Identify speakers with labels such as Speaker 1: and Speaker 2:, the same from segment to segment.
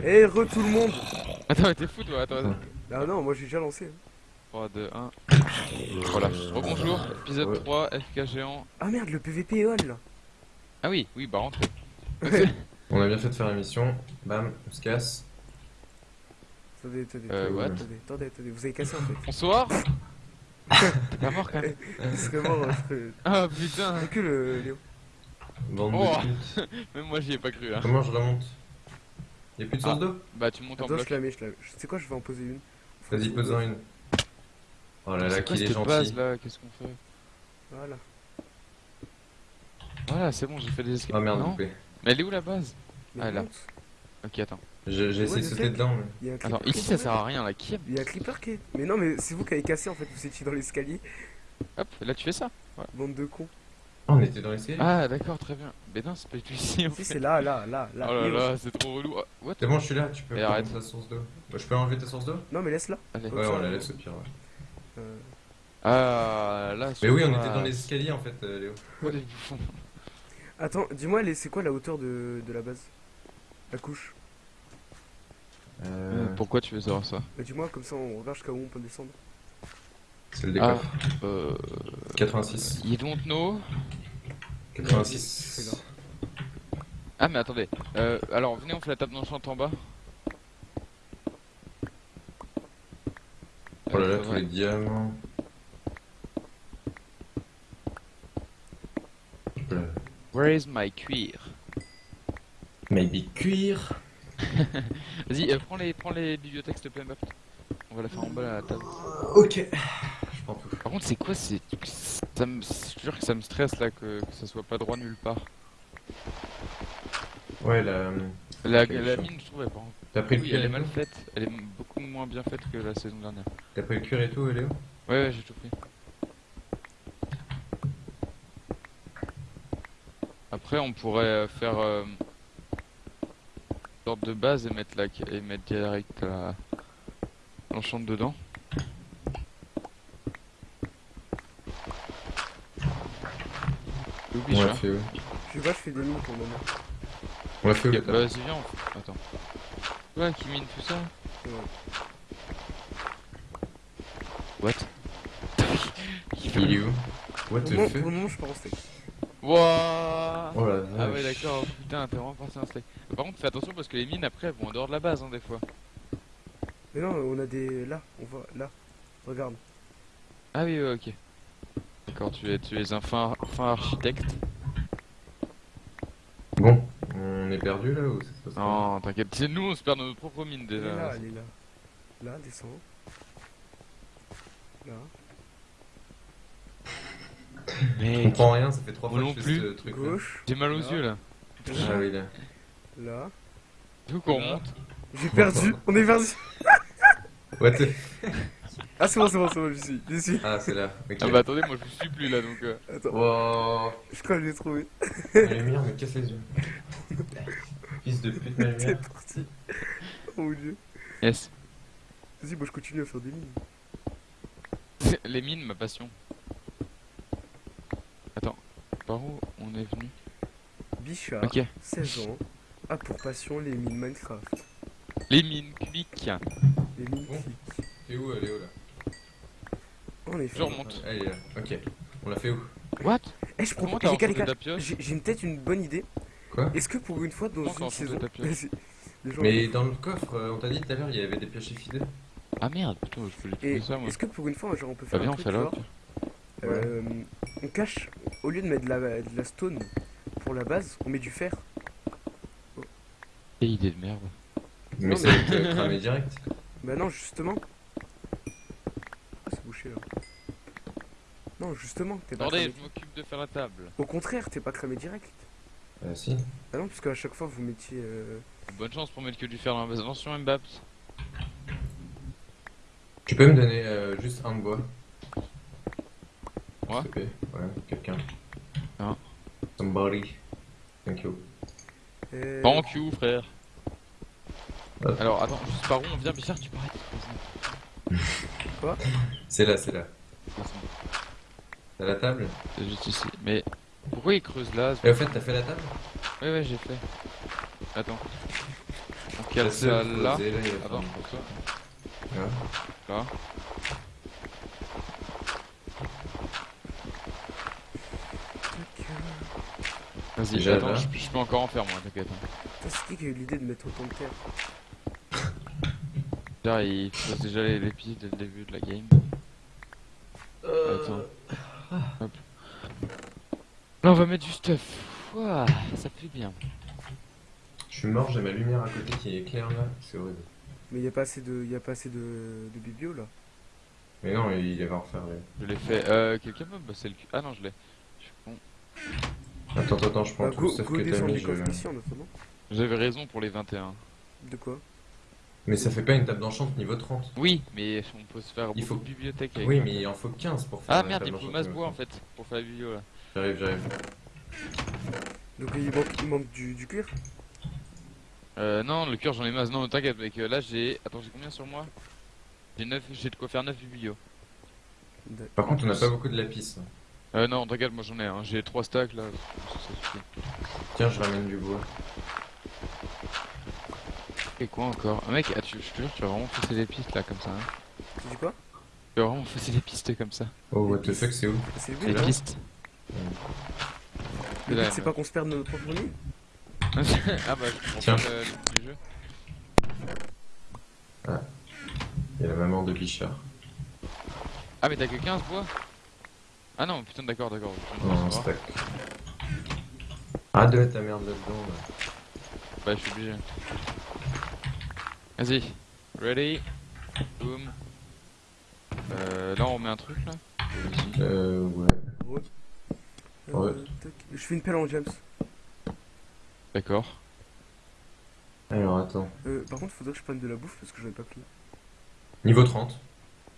Speaker 1: Eh, re tout le monde
Speaker 2: Attends, mais t'es fou toi, attends, attends.
Speaker 1: Ah non, moi j'ai déjà lancé.
Speaker 2: 3, 2, 1. Voilà. Rebonjour, épisode
Speaker 3: Ouais.
Speaker 2: 3, FK géant.
Speaker 1: Ah merde, le PVP est all là
Speaker 2: Ah oui, oui, bah rentrez.
Speaker 3: On a bien fait de faire l'émission. Bam, on se casse.
Speaker 1: Attendez, attendez,
Speaker 2: Euh,
Speaker 1: attendez,
Speaker 2: what?
Speaker 1: attendez, attendez, attendez, vous avez cassé en fait.
Speaker 2: Bonsoir T'es pas mort quand même
Speaker 1: Il serait mort, euh, je
Speaker 2: Ah putain
Speaker 1: Recule, Léo.
Speaker 3: Bande
Speaker 2: Oh.
Speaker 3: de.
Speaker 2: Même moi j'y ai pas cru hein.
Speaker 3: Comment je remonte? Y'a plus de source
Speaker 2: Ah.
Speaker 3: d'eau
Speaker 2: Bah tu montes en
Speaker 1: Attends,
Speaker 2: bloc.
Speaker 1: je la mets, je la mets. Tu sais quoi, je vais en poser une.
Speaker 3: Vas-y, pose-en une. Oh là là,
Speaker 2: C'est quoi
Speaker 3: qu'il est
Speaker 2: cette
Speaker 3: gentil.
Speaker 2: base là Qu'est-ce qu'on fait?
Speaker 1: Voilà.
Speaker 2: Voilà, c'est bon, j'ai fait des escapes.
Speaker 3: Oh merde,
Speaker 2: non. Mais elle est où la base?
Speaker 1: Mais
Speaker 2: Ah, là.
Speaker 1: monte.
Speaker 2: Ok, attends.
Speaker 3: J'ai essayé de
Speaker 1: je
Speaker 3: sauter
Speaker 1: sais.
Speaker 3: dedans, mais.
Speaker 1: Il y a un
Speaker 2: Attends, ici ça sert à rien là. Qui.
Speaker 1: Il y a un creeper qui est. Mais non, mais c'est vous qui avez cassé en fait, vous étiez dans l'escalier.
Speaker 2: Hop, là tu fais ça.
Speaker 1: Bande de cons.
Speaker 3: Oh, on était dans l'escalier
Speaker 2: Ah d'accord, très bien. Mais non, c'est pas du tout ici en
Speaker 1: Si, c'est là, là, là, là.
Speaker 2: Oh là là, c'est trop relou. Ah, what
Speaker 3: C'est bon, je suis là, tu peux
Speaker 2: Et
Speaker 3: prendre
Speaker 2: arrête.
Speaker 3: ta source d'eau. Bah, je peux enlever ta source d'eau?
Speaker 1: Non, mais laisse-la.
Speaker 3: Ouais, on la laisse au pire, ouais.
Speaker 1: Euh,
Speaker 2: Ah là,
Speaker 3: Mais oui, on était dans les escaliers en fait, euh, Léo.
Speaker 1: Attends, dis-moi, les- c'est quoi la hauteur de, de la base? La couche?
Speaker 3: Euh,
Speaker 2: Pourquoi tu veux savoir ça?
Speaker 1: Bah, dis-moi, comme ça on regarde jusqu'à où on peut descendre.
Speaker 3: c'est le
Speaker 2: Ah,
Speaker 3: décoffre.
Speaker 2: euh...
Speaker 3: 86.
Speaker 2: You don't know
Speaker 3: 86.
Speaker 2: Ah mais attendez, euh, alors venez on fait la table d'enchant en bas.
Speaker 3: Oh là là,
Speaker 2: Euh,
Speaker 3: tous les diamants.
Speaker 2: Where is my cuir?
Speaker 3: Maybe cuir.
Speaker 2: Vas-y, euh, prends les, prends les bibliothèques s'il te plaît. On va la faire en bas la table.
Speaker 3: Ok.
Speaker 2: Par contre c'est quoi c'est... Ça me... Je jure que ça me stresse là que, que ça soit pas droit nulle part.
Speaker 3: Ouais, la.
Speaker 2: Mine je trouvais pas.
Speaker 3: T'as pris le
Speaker 2: Oui
Speaker 3: cuir
Speaker 2: elle est
Speaker 3: et
Speaker 2: mal
Speaker 3: tout
Speaker 2: faite, elle est beaucoup moins bien faite que la saison dernière.
Speaker 3: T'as pris le cuir et tout, Léo?
Speaker 2: Ouais ouais j'ai tout pris. Après on pourrait euh, faire euh, sorte de base et mettre la et mettre direct l'enchante dedans.
Speaker 3: On l'a fait, ouais.
Speaker 1: Sais pas, je fais des mines pour le moment.
Speaker 3: On l'a fait, ouais.
Speaker 2: bah vas-y viens. on- Attends. Ouais qui mine tout ça.
Speaker 1: Ouais.
Speaker 2: What?
Speaker 3: Il est où? What the fuck?
Speaker 1: pour le moment, je pars en steak.
Speaker 2: Wouah
Speaker 3: Oh.
Speaker 2: Ah ouais d'accord, putain t'es vraiment un steak. Par contre fais attention parce que les mines après elles vont en dehors de la base hein, des fois.
Speaker 1: Mais non, on a des. Là, on voit. Là. Regarde.
Speaker 2: Ah oui ouais, ok. D'accord tu es, tu es un fin, fin architecte.
Speaker 3: Bon, on est perdu là ou ça se passe
Speaker 2: Non t'inquiète, c'est nous on se perd dans notre propre mine
Speaker 1: Elle est là,
Speaker 2: déjà.
Speaker 1: elle est là. Là, descends. Là.
Speaker 3: Je
Speaker 2: Mais
Speaker 3: comprends rien, ça fait trois fois
Speaker 2: non
Speaker 3: que je fais
Speaker 2: plus.
Speaker 3: ce truc
Speaker 1: Gauche.
Speaker 2: j'ai mal aux
Speaker 1: Là.
Speaker 2: yeux là.
Speaker 3: Ah oui, là.
Speaker 1: Là.
Speaker 2: Du coup qu'on
Speaker 1: Là.
Speaker 2: remonte.
Speaker 1: J'ai perdu. On est perdu.
Speaker 3: What the...
Speaker 1: Ah, c'est bon, c'est bon, c'est bon, j'y suis.
Speaker 3: Ah, c'est là. Ok.
Speaker 2: Ah bah attendez moi je suis plus là donc euh...
Speaker 1: Attends,
Speaker 3: Wow.
Speaker 1: je crois que je l'ai trouvé.
Speaker 3: Ma lumière me casse les yeux. Fils de pute, ma
Speaker 1: C'est parti. Oh mon dieu.
Speaker 2: Yes.
Speaker 1: Vas-y, moi je continue à faire des mines.
Speaker 2: les mines ma passion. Attends, par où on est venu?
Speaker 1: Bichard,
Speaker 2: Ok.
Speaker 1: 16 ans, a pour passion les mines Minecraft.
Speaker 2: Les mines cubiques.
Speaker 1: Les mines
Speaker 3: Bon. T'es où, elle est où là
Speaker 1: En effet.
Speaker 2: Je remonte.
Speaker 3: Elle est là. Ok. On l'a fait où
Speaker 2: What
Speaker 1: Eh, je propose. Les gars, les gars, j'ai peut-être une bonne idée.
Speaker 3: Quoi
Speaker 1: Est-ce que pour une fois dans une saison.
Speaker 3: Mais dans le coffre, euh, on t'a dit tout à l'heure, il y avait des pioches fidèles.
Speaker 2: Ah merde, putain, je voulais trouver ça moi.
Speaker 1: est-ce que pour une fois, genre, on peut
Speaker 2: Bah
Speaker 1: faire
Speaker 2: viens,
Speaker 1: un
Speaker 2: on fait
Speaker 1: euh, On cache, au lieu de mettre de la, de la stone pour la base, on met du fer.
Speaker 2: Quelle idée de merde.
Speaker 3: Mais
Speaker 1: Non,
Speaker 3: ça va être euh, cramé direct.
Speaker 1: Bah non, justement. Ah, c'est bouché là. Non, justement, t'es pas
Speaker 2: Attendez,
Speaker 1: cramé.
Speaker 2: je m'occupe de faire la table.
Speaker 1: Au contraire, t'es pas cramé direct.
Speaker 3: Euh, si.
Speaker 1: Ah non, parce qu'à chaque fois vous mettiez. euh,
Speaker 2: Bonne chance pour mettre que du fer dans la base. Attention Mbaps.
Speaker 3: Tu peux me donner euh, juste un bois?
Speaker 2: Moi?
Speaker 3: Ouais, quelqu'un.
Speaker 2: Un.
Speaker 3: Somebody. Thank you.
Speaker 1: euh,
Speaker 2: Thank you frère.
Speaker 3: Hop.
Speaker 2: Alors attends, juste par où on vient Bichard, tu parais.
Speaker 3: C'est là, c'est là. T'as la table
Speaker 2: C'est juste ici. Mais pourquoi il creuse là
Speaker 3: Et au fait, t'as fait la table
Speaker 2: Ouais ouais j'ai fait. Attends. On
Speaker 3: seule
Speaker 2: salle là
Speaker 3: là, va
Speaker 2: Attends, pour toi. Là.
Speaker 1: Tac,
Speaker 2: Vas-y,
Speaker 3: Déjà,
Speaker 2: attends,
Speaker 3: là.
Speaker 2: je, je peux encore en faire moi, t'inquiète. hein.
Speaker 1: C'est qui qui a eu l'idée de mettre autant de terre
Speaker 2: Déjà, il pose déjà les, les dès le début de la game. Attends. Hop. Là, on va mettre du stuff. Ouah, ça fait bien.
Speaker 3: Je suis mort, j'ai ma lumière à côté qui est claire là, c'est horrible.
Speaker 1: Mais il y a pas assez de, y a pas assez de, de biblio là.
Speaker 3: Mais non, il va en refaire. là.
Speaker 2: Je l'ai fait. Euh, quelqu'un peut me bosser le cul Ah non, je l'ai. Je suis con.
Speaker 3: Attends, attends, je prends
Speaker 1: Bah,
Speaker 3: tout le
Speaker 1: go,
Speaker 3: stuff
Speaker 1: go
Speaker 3: que t'as mis.
Speaker 2: J'avais raison pour les 21.
Speaker 1: De quoi?
Speaker 3: Mais ça fait pas une table d'enchant niveau 30.
Speaker 2: Oui, mais on peut se faire
Speaker 3: Il
Speaker 2: beaucoup
Speaker 3: faut-
Speaker 2: de bibliothèques avec
Speaker 3: Oui, mais il en faut 15 pour faire
Speaker 2: Ah merde, il faut masse bois en
Speaker 3: 30.
Speaker 2: fait, pour faire la vidéo là.
Speaker 3: J'arrive, j'arrive.
Speaker 1: Donc il manque, il manque du, du cuir?
Speaker 2: Euh, non, le cœur j'en ai masse. Non, t'inquiète, mec. euh, Là j'ai. Attends, j'ai combien sur moi? J'ai 9, j'ai de quoi faire 9 biblios.
Speaker 1: D'accord.
Speaker 3: Par contre, on n'a pas beaucoup de lapis. hein.
Speaker 2: Euh, non, t'inquiète, moi j'en ai un. J'ai 3 stacks là. Ça, ça suffit.
Speaker 3: Tiens, je ramène du bois.
Speaker 2: Quoi encore ah, Mec, ah, tu, je te jure, tu vas vraiment fausser des pistes là comme ça. Hein.
Speaker 1: Tu dis quoi?
Speaker 2: Tu vas vraiment fausser des pistes comme ça.
Speaker 3: Oh, what the fuck, c'est où?
Speaker 1: C'est le
Speaker 2: Des
Speaker 1: but, hein
Speaker 2: pistes.
Speaker 1: Le
Speaker 2: là,
Speaker 1: but, c'est pas qu'on se perde notre propre nuit
Speaker 2: ah bah, je
Speaker 3: Tiens.
Speaker 2: le, du jeu.
Speaker 3: Il y a la maman de Bichard.
Speaker 2: Ah, mais t'as que 15 bois Ah non, putain, d'accord, d'accord.
Speaker 3: Non, stack. Ah, de ta merde là-dedans. Là.
Speaker 2: Bah, je suis obligé. Vas-y. Ready? Boom. Euh, là, on met un truc là? Vas-y.
Speaker 3: Euh, ouais.
Speaker 1: Euh,
Speaker 3: Ouais.
Speaker 1: tac. Je fais une pelle en James.
Speaker 2: D'accord.
Speaker 3: Alors, attends.
Speaker 1: Euh, par contre, faudrait que je prenne de la bouffe parce que j'en ai pas pris.
Speaker 3: Niveau 30.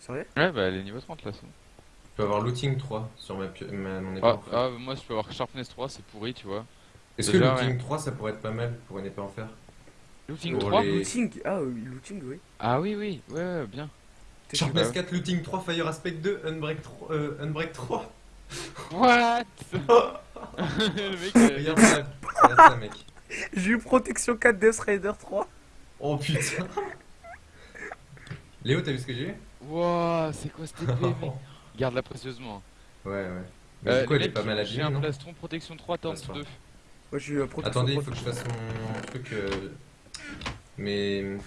Speaker 1: Sérieux?
Speaker 2: Ouais, bah, elle est niveau 30 là. bon.
Speaker 3: Je peux avoir looting 3 sur ma, ma mon épée
Speaker 2: Ah,
Speaker 3: en fer.
Speaker 2: ah, moi, je peux avoir Sharpness 3, c'est pourri, tu vois.
Speaker 3: Est-ce que looting
Speaker 2: ouais.
Speaker 3: 3 ça pourrait être pas mal pour une épée en fer?
Speaker 2: Looting
Speaker 3: Pour
Speaker 2: 3
Speaker 3: les-
Speaker 1: Looting Ah, euh, looting, oui.
Speaker 2: Ah oui, oui, ouais, ouais, bien.
Speaker 1: T'es
Speaker 3: Sharpness
Speaker 2: ouais.
Speaker 3: 4, looting 3, fire aspect 2, unbreak 3. Euh, unbreak 3.
Speaker 2: What? Le mec, euh,
Speaker 3: Regarde ça, regarde ça, mec.
Speaker 1: J'ai eu protection 4 Death Rider 3.
Speaker 3: Oh putain. Léo, t'as vu ce que j'ai eu?
Speaker 2: Wow, c'est quoi cette épée, mec? Garde-la précieusement.
Speaker 3: Ouais, ouais. Mais
Speaker 2: Euh,
Speaker 3: du coup, elle
Speaker 2: les
Speaker 3: est pas mal
Speaker 2: J'ai un
Speaker 3: non?
Speaker 2: plastron protection 3 tente
Speaker 3: Passe pas.
Speaker 2: 2.
Speaker 1: Moi, j'ai eu un protection
Speaker 3: Attendez, il
Speaker 1: 3.
Speaker 3: faut que je fasse mon truc. Euh, Mais.
Speaker 2: Euh,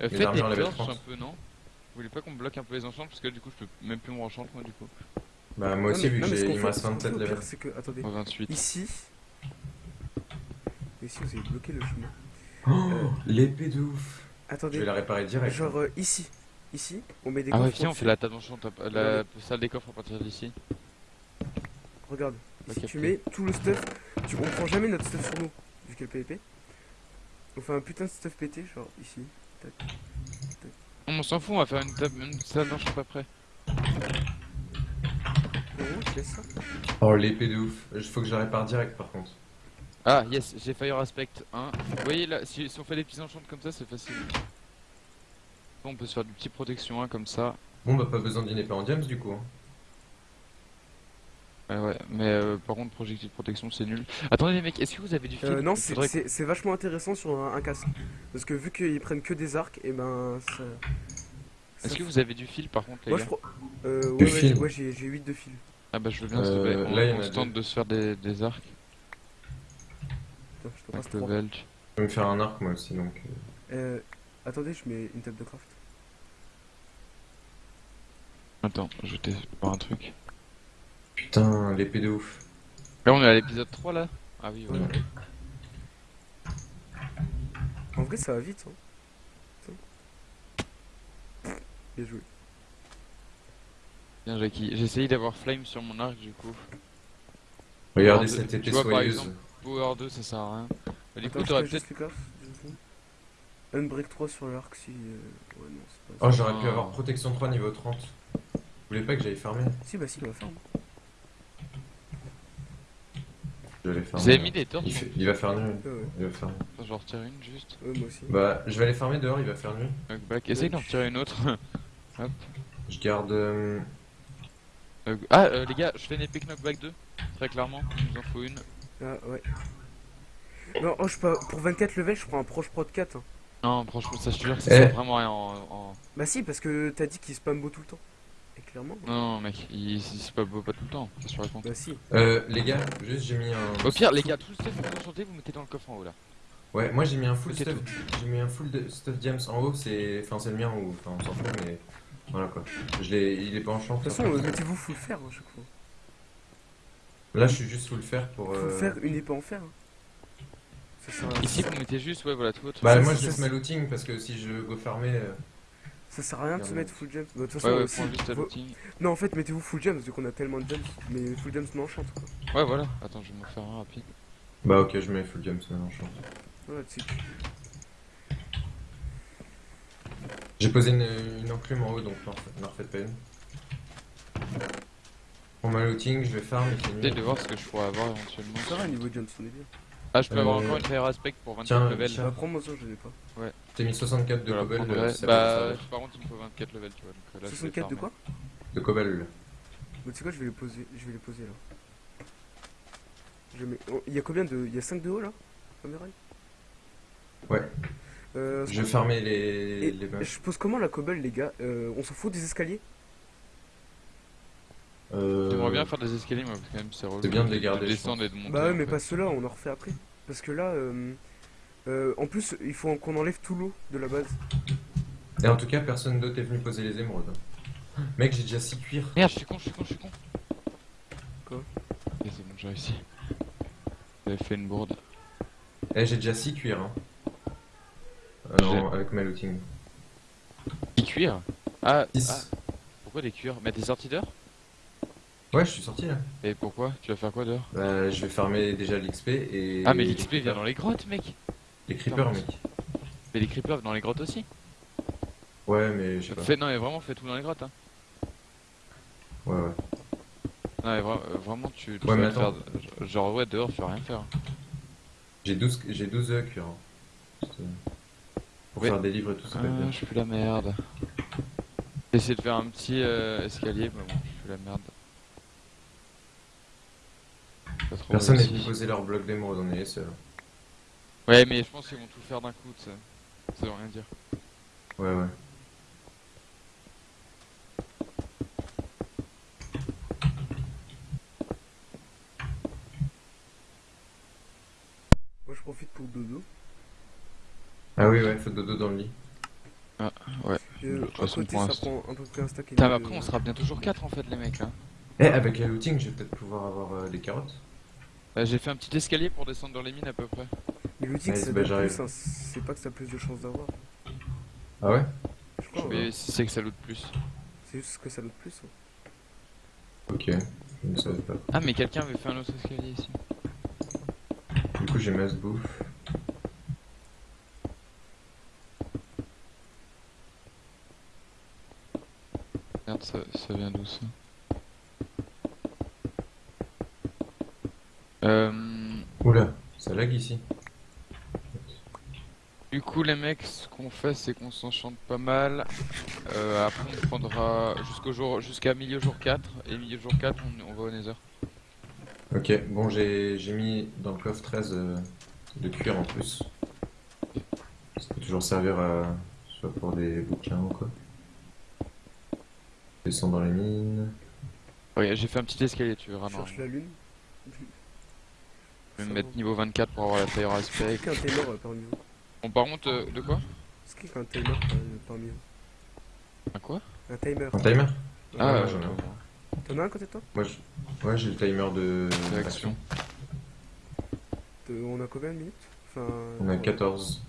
Speaker 3: Les
Speaker 2: faites des
Speaker 3: armures level
Speaker 2: torches
Speaker 3: 30.
Speaker 2: un peu, non Vous voulez pas qu'on bloque un peu les enchants Parce que du coup, je peux même plus me rechanter moi du coup.
Speaker 3: Bah, moi aussi, vu que j'ai. Il me reste 27
Speaker 1: Le
Speaker 3: levels.
Speaker 1: pire, c'est que. Attendez.
Speaker 2: Au 28.
Speaker 1: Ici. Ici, vous avez bloqué le chemin.
Speaker 3: Oh, l'épée de ouf. Je
Speaker 1: Attendez.
Speaker 3: vais la réparer direct.
Speaker 1: Genre euh, ici. Ici, on met des
Speaker 2: Ah ouais,
Speaker 1: coffres
Speaker 2: viens, on fait la table d'enchant, la
Speaker 1: Ouais.
Speaker 2: salle des coffres à partir d'ici.
Speaker 1: Regarde. Ici, tu
Speaker 2: capter.
Speaker 1: mets tout le stuff. Tu... On prend jamais notre stuff sur nous, vu qu'elle PVP. On fait un putain de stuff pété, genre ici.
Speaker 2: On s'en fout, on va faire une table, une salle d'enchant après.
Speaker 1: Oh, je laisse ça.
Speaker 3: Oh, l'épée de ouf. Il faut que je la répare direct par contre.
Speaker 2: Ah yes, j'ai Fire Aspect 1. Vous voyez là, si, si on fait des petits enchants comme ça, c'est facile. Bon, on peut se faire du petit protection 1 comme ça.
Speaker 3: Bon, bah, pas besoin d'une épée en diams du coup. hein.
Speaker 2: Ouais, ouais, mais euh, par contre, projectile protection c'est nul. Attendez les mecs, est-ce que vous avez du fil
Speaker 1: Euh, non,
Speaker 2: Il
Speaker 1: c'est
Speaker 2: faudrait-
Speaker 1: c'est- c'est vachement intéressant sur un, un casque. Parce que vu qu'ils prennent que des arcs, et ben ça.
Speaker 2: Est-ce que vous avez du fil par contre, les
Speaker 1: Moi
Speaker 2: gars?
Speaker 1: je crois. Euh, ouais, j'ai- ouais, j'ai j'ai 8 de fil.
Speaker 2: Ah bah je veux bien, s'il te plaît.
Speaker 3: Euh,
Speaker 2: On,
Speaker 3: là,
Speaker 2: on
Speaker 3: a
Speaker 2: se tente de se faire des, des arcs
Speaker 1: Attends, je te passe
Speaker 2: avec le
Speaker 1: 3.
Speaker 2: belge.
Speaker 3: Je vais me faire un arc moi aussi donc. euh,
Speaker 1: Euh, attendez, je mets une table de craft.
Speaker 2: Attends, je vais voir un truc.
Speaker 3: Putain, l'épée de ouf.
Speaker 2: Là on est à l'épisode 3 là Ah oui, voilà.
Speaker 3: Ouais.
Speaker 1: En vrai, ça va vite. Hein. Bien joué.
Speaker 2: Bien Jackie. J'ai essayé d'avoir flame sur mon arc du coup.
Speaker 3: Regardez cette épée
Speaker 2: vois, par
Speaker 3: soyeuse.
Speaker 2: exemple, Power 2 ça sert à rien. Bah, du
Speaker 1: Attends,
Speaker 2: coup
Speaker 1: je
Speaker 2: t'aurais
Speaker 1: fais
Speaker 2: peut-être...
Speaker 1: Unbreak 3 sur l'arc si. euh, Ouais, non, c'est pas
Speaker 3: Oh, j'aurais pu
Speaker 2: Ah.
Speaker 3: avoir protection 3 niveau 30. Vous voulez pas que j'aille farmer?
Speaker 1: Si, bah si, on va faire.
Speaker 3: Je vais aller farmer.
Speaker 2: Vous avez mis des torches
Speaker 3: il, fait- il va faire nuit.
Speaker 1: Ouais, ouais.
Speaker 3: Il va faire nuit.
Speaker 2: Attends, Je vais en retirer une juste.
Speaker 1: Ouais, moi aussi.
Speaker 3: Bah, je vais aller farmer dehors, il va faire nuit.
Speaker 2: Knockback. Essaye d'en retirer une autre.
Speaker 3: Je garde. euh,
Speaker 2: ah euh, les gars, je fais une épée knockback 2. Très clairement, il nous en faut une.
Speaker 1: Ah, ouais. Non, oh, je peux... pour 24 levels, je prends un proche prod 4. hein.
Speaker 2: Non, franchement, ça je te jure que ça
Speaker 3: Eh.
Speaker 2: sert vraiment rien en, en-
Speaker 1: Bah si, parce que t'as dit qu'il spam beau tout le temps. Et clairement,
Speaker 2: Non, non, mec, il, c'est pas beau pas tout le temps, ça se raconte.
Speaker 1: bah si.
Speaker 3: Euh, les gars, juste j'ai mis un.
Speaker 2: Au pire, les gars, tout le stuff que vous enchantez, vous mettez dans le coffre en haut là.
Speaker 3: Ouais, moi j'ai mis un full stuff. J'ai mis un full de- stuff James en haut, c'est. Enfin, c'est le mien ou. Enfin, on s'en fout, mais. Voilà quoi. Je l'ai. Il est pas en champ.
Speaker 1: De toute façon, mettez-vous full fer à chaque fois.
Speaker 3: Là, je suis juste full fer pour.
Speaker 1: Full
Speaker 3: euh,
Speaker 1: fer, une épée en fer. hein. Ça sert à,
Speaker 2: Ici, vous mettez juste, ouais, voilà, tout votre.
Speaker 3: Bah, moi je laisse ma looting parce que si je go farmer. euh,
Speaker 1: ça sert à rien de se
Speaker 3: Ouais.
Speaker 1: mettre full gems. Bah, de toute façon,
Speaker 2: Ouais, ouais,
Speaker 1: aussi. Non, en fait, mettez-vous full gems vu qu'on a tellement de gems. Mais full gems non enchante quoi.
Speaker 2: Ouais, voilà, attends, je vais m'en faire un rapide.
Speaker 3: Bah, ok, je mets full pense.
Speaker 1: Voilà, tu sais.
Speaker 3: J'ai posé une, une enclume en haut donc n'en refaites- pas une. Pour ma looting, je vais farm et c'est
Speaker 2: J'essaie de voir ce que je pourrais avoir éventuellement.
Speaker 1: Ça va, niveau gems, on est bien.
Speaker 2: Ah, je peux
Speaker 3: Euh,
Speaker 2: avoir encore une fire aspect pour 24
Speaker 3: tiens,
Speaker 2: levels.
Speaker 3: tiens.
Speaker 1: Prends-moi ça, je n'ai pas.
Speaker 3: T'as mis 64 de
Speaker 2: Voilà,
Speaker 3: cobble. euh, va
Speaker 2: bah, par contre, il me faut 24 levels, tu vois. Donc, euh, là, je vais
Speaker 1: 64 de quoi
Speaker 3: De cobble.
Speaker 1: Bah, tu sais quoi, je vais les poser. Je vais les poser là. Je mets... oh, Il y a combien de. Il y a 5 de haut là
Speaker 3: Ouais.
Speaker 1: Euh,
Speaker 3: Je vais farmer les, les meufs.
Speaker 1: je pose comment la cobble, les gars? Euh, On s'en fout des escaliers?
Speaker 3: Euh,
Speaker 2: J'aimerais bien faire des escaliers, moi, parce que quand même, c'est relou.
Speaker 3: C'est bien de les garder, je
Speaker 2: descendre et de monter.
Speaker 1: Bah ouais,
Speaker 2: en
Speaker 1: mais
Speaker 2: fait.
Speaker 1: pas ceux-là, on en refait après. Parce que là, euh, euh, en plus, il faut qu'on enlève tout l'eau de la base.
Speaker 3: Et en tout cas, personne d'autre est venu poser les émeraudes. Mec, j'ai déjà 6 cuirs.
Speaker 2: Merde, je suis con, je suis con, je suis con.
Speaker 1: Quoi?
Speaker 2: Ok, c'est bon, j'ai réussi. J'avais fait une bourde.
Speaker 3: Eh, j'ai déjà 6 cuirs. Hein. Euh, non, avec ma looting.
Speaker 2: Des cuirs? Ah,
Speaker 3: 6.
Speaker 2: ah, pourquoi des cuirs? Mais t'es sorti dehors
Speaker 3: Ouais, je suis sorti là.
Speaker 2: Et pourquoi? Tu vas faire quoi dehors?
Speaker 3: Bah, je vais farmer déjà l'XP et.
Speaker 2: Ah, mais l'XP vient dans les grottes, mec
Speaker 3: Les creepers, mec.
Speaker 2: Mais les creepers dans les grottes aussi
Speaker 3: Ouais, mais je sais pas.
Speaker 2: Non, mais vraiment, fais tout dans les grottes, hein.
Speaker 3: Ouais, ouais.
Speaker 2: Non, mais vra- euh, vraiment, tu, tu
Speaker 3: Ouais, mais
Speaker 2: faire. Genre, ouais, dehors, tu vas rien faire.
Speaker 3: J'ai 12, j'ai 12 euh, cuirs. hein. Juste, euh, Pour
Speaker 2: Ouais.
Speaker 3: faire des livres et tout ça.
Speaker 2: Ah, je suis la merde. J'ai essayé de faire un petit euh, escalier, mais bon, je suis la merde. Pas trop
Speaker 3: Personne venu poser leur bloc d'émeraude, on est les seuls.
Speaker 2: Ouais, mais je pense qu'ils vont tout faire d'un coup, ça. Ça veut rien dire.
Speaker 3: Ouais, ouais.
Speaker 1: Moi, je profite pour dodo.
Speaker 3: Ah oui, ouais, faut dodo dans le lit.
Speaker 1: Et,
Speaker 2: De
Speaker 1: euh,
Speaker 2: toute
Speaker 1: à
Speaker 2: façon,
Speaker 1: côté,
Speaker 2: pour
Speaker 1: ça prend peu un stack
Speaker 2: Putain, après, on sera bien toujours 4 en fait, les mecs là.
Speaker 3: Eh, avec la looting, je vais peut-être pouvoir avoir euh, des carottes.
Speaker 2: Euh, J'ai fait un petit escalier pour descendre dans les mines à peu près.
Speaker 1: Mais dit que ça
Speaker 3: bah,
Speaker 1: donne plus, hein, c'est pas que ça a plus de chances d'avoir.
Speaker 3: Ah ouais?
Speaker 1: Je crois,
Speaker 2: mais
Speaker 1: ouais.
Speaker 2: si c'est que ça loot plus.
Speaker 1: c'est juste que ça donne plus. hein.
Speaker 3: Ok, je ne savais pas.
Speaker 2: Ah, mais quelqu'un avait fait un autre escalier ici.
Speaker 3: Du coup, j'ai masse bouffe.
Speaker 2: Merde, ça, ça vient d'où ça? Euh.
Speaker 3: Oula, ça lag ici.
Speaker 2: Du coup, les mecs, ce qu'on fait, c'est qu'on s'enchante pas mal. Euh, après, on prendra jusqu'au jour, jusqu'à milieu jour 4. Et milieu jour 4, on, on va au Nether.
Speaker 3: Ok, bon, j'ai j'ai mis dans le coffre 13 euh, de cuir en plus. Ça peut toujours servir à. soit pour des bouquins ou quoi. Descends dans les mines.
Speaker 2: Regarde, j'ai fait un petit escalier, tu verras.
Speaker 1: Cherche la lune.
Speaker 2: Je vais me mettre niveau 24 pour avoir la fire aspect.
Speaker 1: Est-ce qu'il y a un timer euh, parmi vous
Speaker 2: Bon, par contre, euh, de quoi
Speaker 1: Est-ce qu'il y a un timer euh, parmi vous
Speaker 2: Un quoi
Speaker 1: Un timer.
Speaker 3: Un timer
Speaker 2: Ah,
Speaker 3: ouais, j'en ai un.
Speaker 1: T'en as un côté de toi
Speaker 3: Moi, je... ouais, j'ai le timer de.
Speaker 2: Réaction.
Speaker 1: Euh, On a combien de minutes Enfin.
Speaker 3: On a
Speaker 1: euh,
Speaker 3: 14.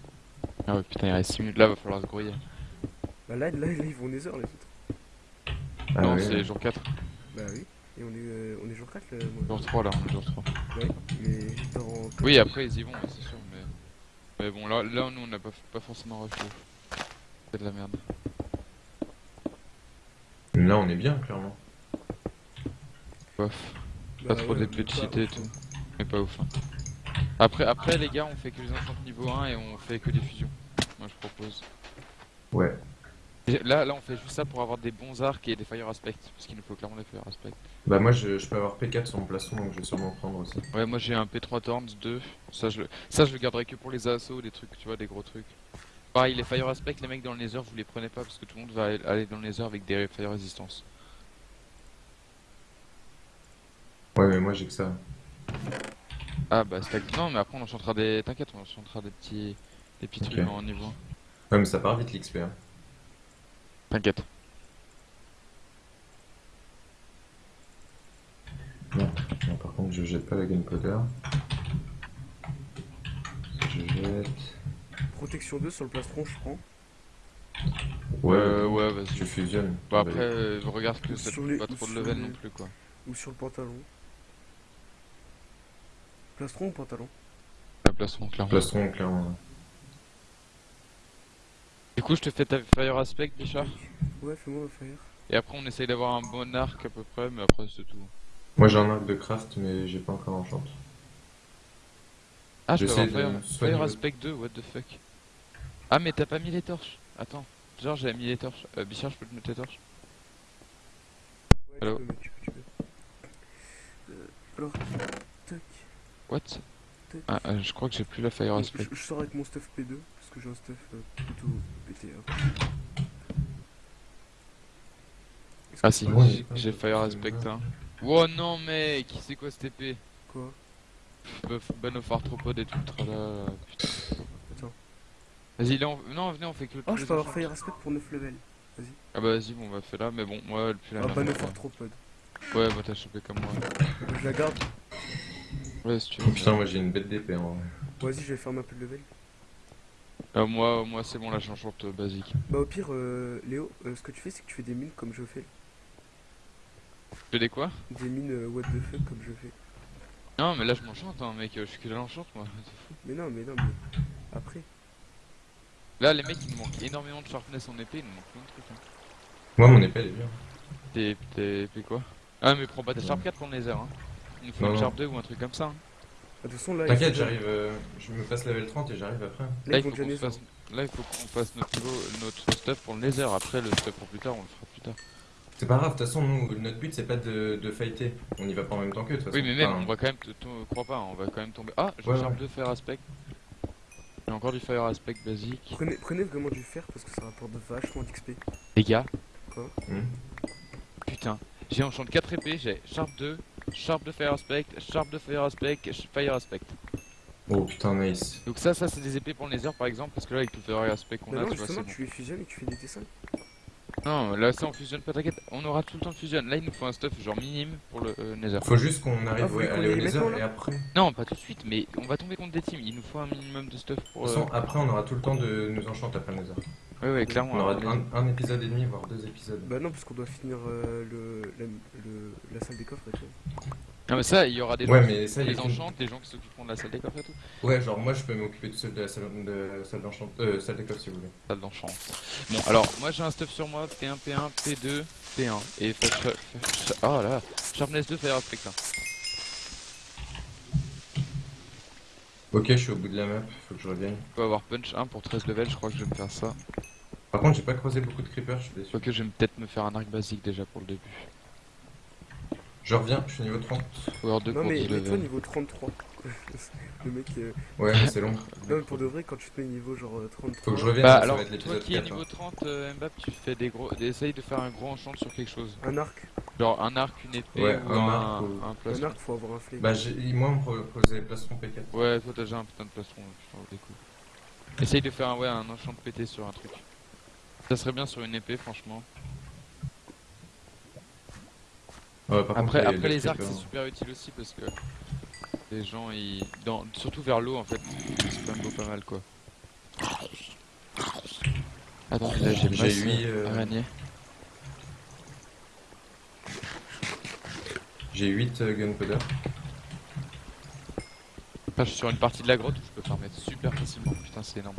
Speaker 2: Ah ouais, putain, il reste 6 minutes là, va falloir se grouiller.
Speaker 1: Bah là, là, là, ils vont Nether les autres.
Speaker 3: Ah
Speaker 2: non,
Speaker 3: oui,
Speaker 2: c'est jour 4.
Speaker 1: Bah oui. Et on est, euh, on est jour 4 là, moi.
Speaker 2: Jour 3 là, on est jour 3.
Speaker 1: Ouais, mais dans.
Speaker 2: Oui, après ils y vont, c'est sûr, mais. Mais bon, là, là nous on n'a pas, pas forcément refait. C'est de la merde.
Speaker 3: Là, on est bien, clairement.
Speaker 2: Bof.
Speaker 1: bah,
Speaker 2: Pas trop
Speaker 1: ouais,
Speaker 2: d'épée de
Speaker 1: pas-
Speaker 2: cité et tout. Mais pas ouf. hein. Après, après les gars, on fait que les enchantes niveau 1 et on fait que des fusions. Moi je propose.
Speaker 3: Ouais.
Speaker 2: Là, là on fait juste ça pour avoir des bons arcs et des fire aspect. Parce qu'il nous faut clairement des fire aspect.
Speaker 3: Bah, moi, je, je peux avoir P4 sur mon plastron, donc je vais sûrement prendre aussi.
Speaker 2: Ouais, moi j'ai un P3 Thorns 2. Ça je, le- ça, je le garderai que pour les assauts, des trucs, tu vois, des gros trucs. Pareil, les fire aspect, les mecs dans le nether, vous les prenez pas parce que tout le monde va aller dans le nether avec des fire resistance.
Speaker 3: Ouais, mais moi j'ai que ça.
Speaker 2: Ah bah c'est Non, mais après on enchantera des. T'inquiète, on enchantera des petits. Des petits trucs en niveau.
Speaker 3: Ouais, mais ça part vite l'XP. Hein.
Speaker 2: T'inquiète.
Speaker 3: Non, par contre, je jette pas la gunpowder. Je jette.
Speaker 1: Protection 2 sur le plastron, je prends.
Speaker 3: Ouais,
Speaker 2: Euh, ouais, vas-y.
Speaker 3: tu fusionnes.
Speaker 2: Bah après, euh, regarde que ça
Speaker 1: les-
Speaker 2: pas trop de level
Speaker 1: les-
Speaker 2: non plus quoi.
Speaker 1: Ou sur le pantalon. Plastron ou pantalon?
Speaker 2: La plastron, clairement.
Speaker 3: Plastron, clairement.
Speaker 2: Du coup, je te fais ta fire aspect, Bichard.
Speaker 1: Ouais, fais-moi un fire.
Speaker 2: Et après, on essaye d'avoir un bon arc à peu près, mais après, c'est tout.
Speaker 3: Moi j'ai un arc de craft, mais j'ai pas encore enchant.
Speaker 2: Ah, je peux avoir fire, fire
Speaker 3: le-
Speaker 2: aspect 2, what the fuck. Ah, mais t'as pas mis les torches. Attends. Genre, j'avais mis les torches. Euh, Bichard, je peux te mettre les torches
Speaker 1: Ouais,
Speaker 2: Allô
Speaker 1: tu peux, mec, tu peux, tu peux. Euh, alors, tac,
Speaker 2: What
Speaker 1: tac.
Speaker 2: ah, euh, Je crois que j'ai plus la fire aspect.
Speaker 1: je, je sors avec mon stuff P2, parce que j'ai un stuff euh, plutôt pété. hein.
Speaker 2: Ah si,
Speaker 3: Ouais,
Speaker 2: j'ai-
Speaker 3: ouais, ouais,
Speaker 2: fire aspect
Speaker 3: bien.
Speaker 2: 1. Oh non, mec, c'est quoi cette épée?
Speaker 1: Quoi?
Speaker 2: Buff, ban of et tout le tralala, putain.
Speaker 1: Attends.
Speaker 2: Vas-y, là, on... non, venez, on fait que le
Speaker 1: Oh, je peux avoir fire aspect pour 9 levels.
Speaker 2: Ah bah vas-y, bon, on va faire là, mais bon, moi, elle pue la
Speaker 1: Ah,
Speaker 2: merde.
Speaker 1: Banner
Speaker 2: quoi.
Speaker 1: Arthropode.
Speaker 2: Ouais, bah t'as chopé comme moi.
Speaker 1: Je la garde.
Speaker 2: Ouais, si tu veux.
Speaker 3: Putain, moi j'ai une bête d'épée en vrai.
Speaker 1: Vas-y, je vais faire ma peu de level.
Speaker 2: Euh, moi, moi c'est bon, là, j'enchante euh, basique.
Speaker 1: Bah, au pire, euh, Léo, euh, ce que tu fais, c'est que tu fais des mines comme je fais.
Speaker 2: Tu fais des quoi?
Speaker 1: Des mines euh, what the fuck comme je fais.
Speaker 2: Non, mais là, je m'enchante, hein, mec, je suis que là, l'enchante, moi.
Speaker 1: Mais non, mais non, mais. Après.
Speaker 2: Là, les mecs, il nous manque énormément de sharpness en épée, il nous manque plein de trucs. Hein.
Speaker 3: Moi mon épée elle est bien.
Speaker 2: T'es, t'es épée quoi? Ah, mais prends pas ta
Speaker 3: Ouais.
Speaker 2: sharp 4 pour le nether, hein. Il nous faut
Speaker 3: Non,
Speaker 2: une sharp 2 ou un truc comme ça. Hein.
Speaker 1: De toute façon, là,
Speaker 3: T'inquiète, j'arrive. euh, je me passe level 30 et j'arrive après.
Speaker 1: Là,
Speaker 2: il faut qu'on fasse... Là, il faut qu'on fasse notre niveau, notre stuff pour le nether. Après, le stuff pour plus tard, on le fera plus tard.
Speaker 3: C'est pas grave, de toute façon, nous, notre but c'est pas de, de fighter. On y va pas en même temps que de toute façon.
Speaker 2: Oui, mais même,
Speaker 3: Enfin,
Speaker 2: on va quand même, crois pas, on va quand même tomber. Ah, j'ai
Speaker 3: Ouais, ouais.
Speaker 2: 2 fire aspect. J'ai encore du fire aspect basique.
Speaker 1: Prenez, prenez vraiment du fer parce que ça rapporte vachement d'XP.
Speaker 2: Les gars,
Speaker 3: hmm.
Speaker 2: putain, j'ai enchante 4 épées, j'ai sharp 2, sharp de fire aspect, sharp de fire aspect, fire aspect.
Speaker 3: Oh putain, nice.
Speaker 2: Donc ça, ça c'est des épées pour le nether par exemple, parce que là avec le fire aspect qu'on
Speaker 1: Bah
Speaker 2: a,
Speaker 1: non,
Speaker 2: tu vois, c'est
Speaker 1: justement,
Speaker 2: bon.
Speaker 1: tu les fusionnes et tu fais des dessins.
Speaker 2: Non, là ça on fusionne pas, t'inquiète, on aura tout le temps de fusion. Là il nous faut un stuff genre minime pour le euh, nether.
Speaker 3: Faut juste qu'on arrive
Speaker 1: Ah,
Speaker 3: ouais, à
Speaker 1: qu'on
Speaker 3: aller au nether et après. De
Speaker 2: Non, pas tout de suite, mais on va tomber contre des teams. Il nous faut un minimum de stuff pour.
Speaker 3: toute
Speaker 2: Euh...
Speaker 3: façon, après on aura tout le temps de nous enchanter après le nether.
Speaker 2: Ouais, ouais, clairement.
Speaker 3: On aura un épisode et demi, voire deux épisodes.
Speaker 1: Bah non, parce qu'on doit finir euh, le, la, le- la salle des coffres et tout.
Speaker 2: Non, mais ça, il y aura des
Speaker 3: Ouais,
Speaker 2: gens
Speaker 3: mais
Speaker 2: qui
Speaker 3: ça, il
Speaker 2: les
Speaker 3: faut-
Speaker 2: enchantent, des gens qui s'occuperont de la salle des coffres et tout.
Speaker 3: Ouais, genre moi je peux m'occuper tout seul de la salle de salle d'enchant, euh, salle des coffres si vous voulez.
Speaker 2: Salle d'enchant. Bon, alors, moi j'ai un stuff sur moi P1, P1, P2, P1. Et fait. fa- fa- Oh là, Sharpness 2, Fire Aspect 1.
Speaker 3: Ok, je suis au bout de la map, faut que je revienne.
Speaker 2: On peut avoir Punch 1 pour 13 levels, je crois que je vais me faire ça.
Speaker 3: Par contre, j'ai pas croisé beaucoup de creepers, je suis déçu.
Speaker 2: Quoique je vais peut-être me faire un arc basique déjà pour le début.
Speaker 3: Je reviens, je suis niveau 30.
Speaker 2: Power 2
Speaker 1: non, mais
Speaker 2: 10
Speaker 1: mets-toi
Speaker 2: levels.
Speaker 1: niveau 33. le mec. euh,
Speaker 3: Ouais, mais c'est long.
Speaker 1: Non, mais pour de vrai, quand tu te mets niveau genre euh, 33.
Speaker 3: Faut que je revienne,
Speaker 2: Bah
Speaker 3: ça
Speaker 2: alors,
Speaker 3: va être
Speaker 2: toi qui es
Speaker 3: 4.
Speaker 2: niveau
Speaker 3: hein.
Speaker 2: 30, euh, Mbapp, tu fais des gros. Essaye de faire un gros enchant sur quelque chose.
Speaker 1: Un arc?
Speaker 2: Genre un arc, une épée
Speaker 3: Ouais,
Speaker 2: ou
Speaker 3: un
Speaker 2: un,
Speaker 3: arc ou-
Speaker 2: un
Speaker 1: Un
Speaker 2: plastron.
Speaker 1: arc, faut avoir un flingue.
Speaker 3: Bah, j'ai- moi on me proposait plastron P4.
Speaker 2: Ouais, toi t'as déjà un putain de plastron, je t'en des coups. Essaye de faire un, ouais, un enchant de pété sur un truc. Ça serait bien sur une épée, franchement.
Speaker 3: Ouais, par contre,
Speaker 2: Après, les arcs, c'est super utile aussi parce que les gens, ils. Dans... Surtout vers l'eau en fait, ils spamment pas mal quoi. Attends, là j'ai masse
Speaker 3: huit, euh,
Speaker 2: araignée.
Speaker 3: J'ai 8 gunpowder.
Speaker 2: Enfin, je suis sur une partie de la grotte où je peux permettre super facilement. Putain, c'est énorme.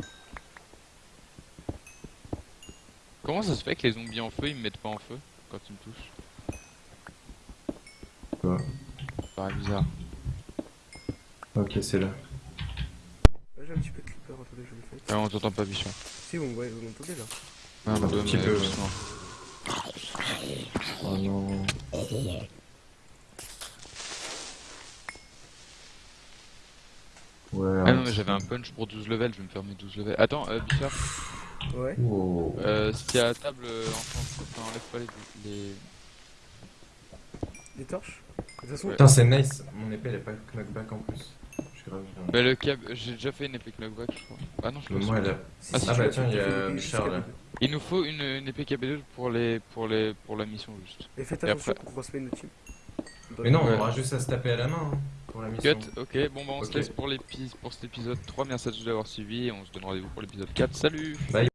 Speaker 2: Comment ça se fait que les zombies en feu ils me mettent pas en feu quand ils me touchent? Paraît bizarre.
Speaker 3: Ok, c'est là.
Speaker 1: J'ai un petit peu de clipper, attendez, je le fais.
Speaker 2: Ah, on t'entend pas, bichon.
Speaker 1: Si, bon, ouais, vous m'entendez là.
Speaker 2: Ah,
Speaker 3: Un
Speaker 2: bah,
Speaker 3: petit peu, ouais.
Speaker 2: doucement.
Speaker 3: Oh non. Ouais,
Speaker 2: Ah non, mais j'avais un punch pour 12 levels, je vais me faire mes 12 levels. Attends, euh, Bichard,
Speaker 1: Ouais.
Speaker 3: Wow.
Speaker 2: euh, si t'es à la table, euh, enfin, enfin, enlève pas les. les...
Speaker 1: Des torches?
Speaker 3: Putain, c'est nice. Mon épée, elle est pas knockback en plus. Je suis grave.
Speaker 2: Bah, le cab, j'ai déjà fait une épée knockback, je crois. Ah non, je
Speaker 3: Mais
Speaker 2: pense
Speaker 3: moi,
Speaker 2: pas.
Speaker 3: elle a.
Speaker 2: Ah, ah
Speaker 3: bah tiens, il y a
Speaker 1: jusqu'à
Speaker 3: là.
Speaker 2: Il nous faut une, une épée KB2 pour les, pour les, pour la mission juste.
Speaker 1: Et faites attention
Speaker 2: après-
Speaker 1: qu'on croise pas une autre team.
Speaker 3: Mais non, on aura juste à se taper à la main hein, pour la mission.
Speaker 2: Cut, ok, bon bah on se laisse pour, pour cet épisode 3, merci à tous d'avoir suivi et on se donne rendez-vous pour l'épisode 4, salut
Speaker 3: Bye.